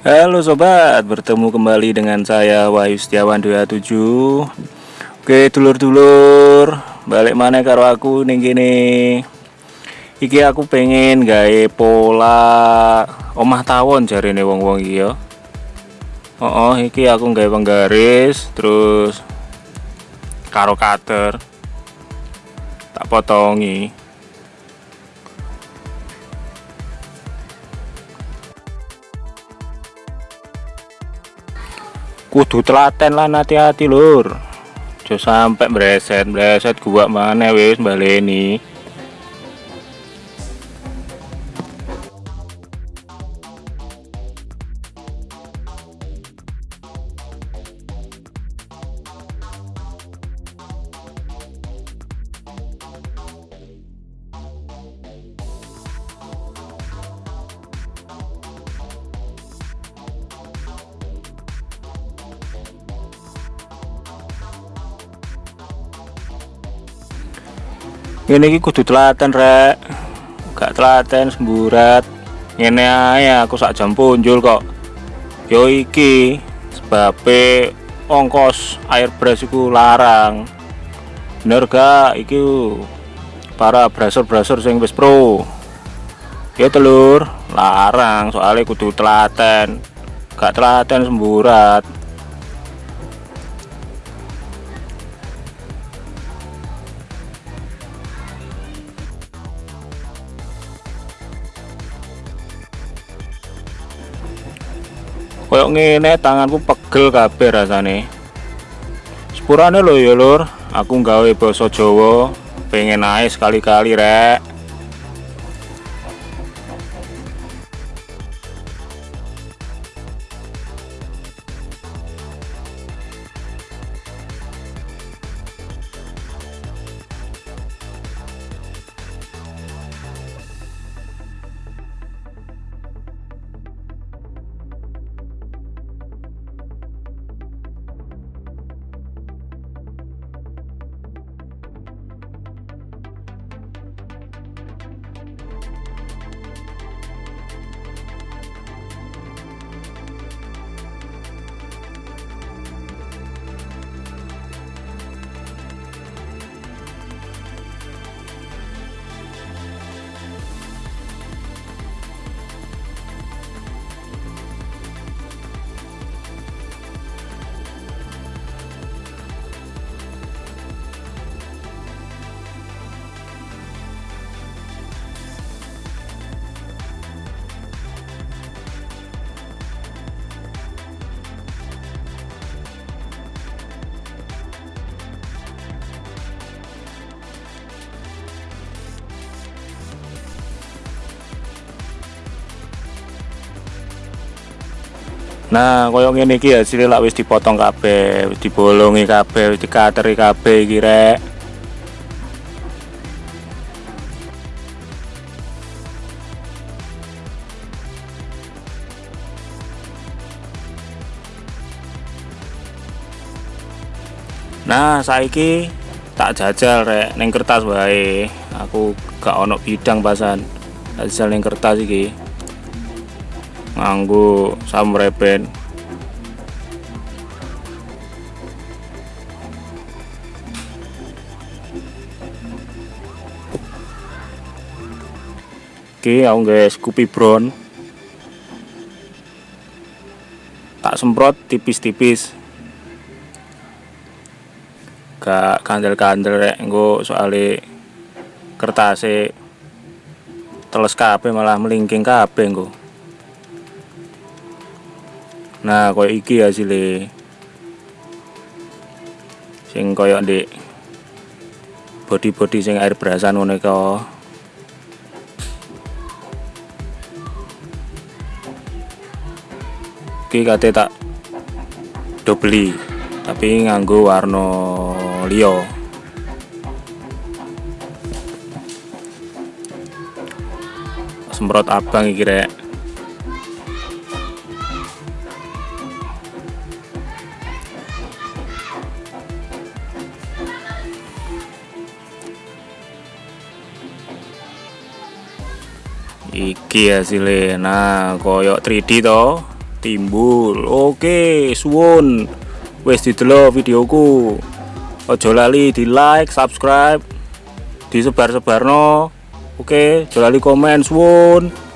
Halo sobat, bertemu kembali dengan saya Wahyu Setiawan 27 Oke dulur-dulur, balik mana karo aku nih gini Iki aku pengen gawe pola omah tawon jari nih wong-wong iki ya Oh, oh iki aku gawe penggaris terus karo cutter. Tak potongi kudu telaten lah hati-hati lur. Sampai bereset bereset gua mana wis baleni ini iki kudu telaten rek. Gak telaten semburat. Ini aja aku sak jam punjul kok. Yo iki sebab ongkos air beras iku larang. Bener gak? Iki para brasur-brasur sing wis pro. Ya telur larang. Soalnya kudu telaten. Gak telaten semburat koyok ngene tanganku pegel kabeh rasane. Sepurane lho ya lur. Aku gawe basa Jawa pengen ae sekali-kali rek Nah, koyo ngene iki hasilnya lak wis dipotong kabeh, dibolongi kabeh, wis dikateri kabeh iki rek. Nah, saiki tak jajal rek ning kertas wae. Aku gak ono bidang pasan. Jajal ning kertas iki nganggo samrepen Oke, aku nggak Scoopy Brown. Tak semprot tipis-tipis. Gak kandel-kandel rek engko soalnya kertasnya teles kabeh malah melingking kabeh engko nah koyo iki hasilnya. Sing koyo di body-body sing air berasan ngono iku iki kate tak do beli tapi nganggo warna liya. Semprot abang iki rek iki hasilnya. Nah koyok 3D toh timbul. Oke suwun. Wis didelok videoku. Ojo lali di like subscribe. Disebar-sebarno. Oke ojo lali komen suwun